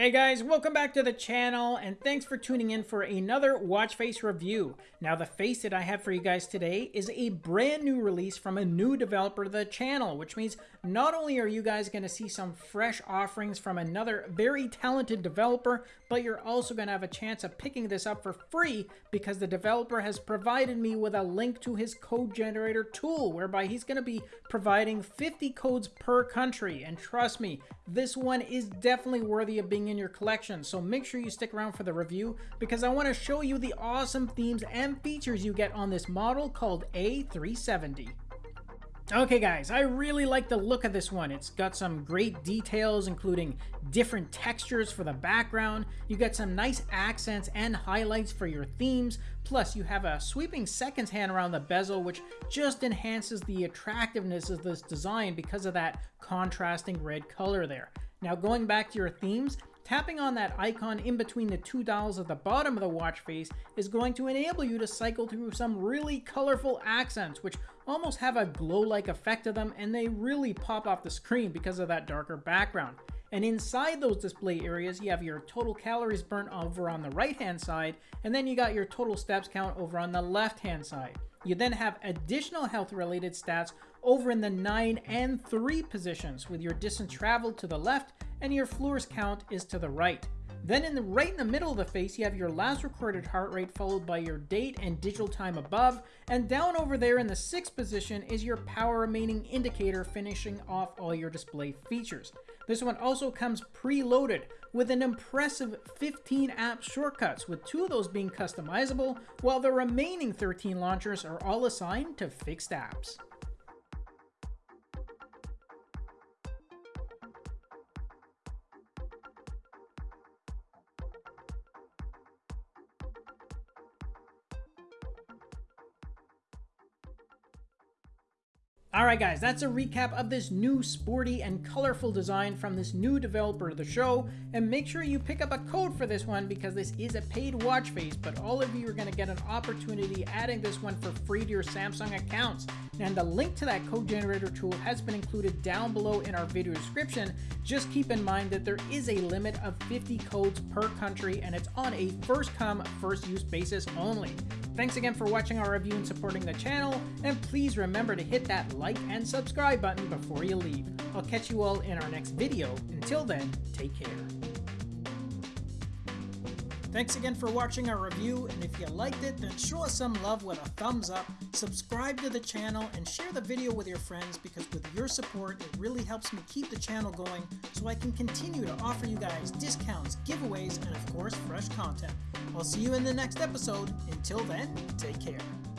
Hey guys, welcome back to the channel and thanks for tuning in for another watch face review. Now the face that I have for you guys today is a brand new release from a new developer to the channel, which means not only are you guys going to see some fresh offerings from another very talented developer, but you're also going to have a chance of picking this up for free because the developer has provided me with a link to his code generator tool, whereby he's going to be providing 50 codes per country. And trust me, this one is definitely worthy of being in your collection, so make sure you stick around for the review because I want to show you the awesome themes and features you get on this model called A370. Okay guys, I really like the look of this one. It's got some great details including different textures for the background. You get some nice accents and highlights for your themes. Plus you have a sweeping seconds hand around the bezel which just enhances the attractiveness of this design because of that contrasting red color there. Now going back to your themes, Tapping on that icon in between the two dials at the bottom of the watch face is going to enable you to cycle through some really colorful accents, which almost have a glow-like effect to them, and they really pop off the screen because of that darker background. And inside those display areas, you have your total calories burnt over on the right hand side, and then you got your total steps count over on the left hand side. You then have additional health related stats over in the 9 and 3 positions with your distance traveled to the left and your floors count is to the right. Then in the right in the middle of the face, you have your last recorded heart rate followed by your date and digital time above. And down over there in the sixth position is your power remaining indicator finishing off all your display features. This one also comes preloaded with an impressive 15 app shortcuts, with two of those being customizable, while the remaining 13 launchers are all assigned to fixed apps. Alright guys, that's a recap of this new sporty and colorful design from this new developer of the show, and make sure you pick up a code for this one because this is a paid watch face, but all of you are going to get an opportunity adding this one for free to your Samsung accounts. And the link to that code generator tool has been included down below in our video description. Just keep in mind that there is a limit of 50 codes per country and it's on a first come, first use basis only. Thanks again for watching our review and supporting the channel, and please remember to hit that like and subscribe button before you leave. I'll catch you all in our next video. Until then, take care. Thanks again for watching our review, and if you liked it, then show us some love with a thumbs up, subscribe to the channel, and share the video with your friends because with your support, it really helps me keep the channel going so I can continue to offer you guys discounts, giveaways, and of course, fresh content. I'll see you in the next episode. Until then, take care.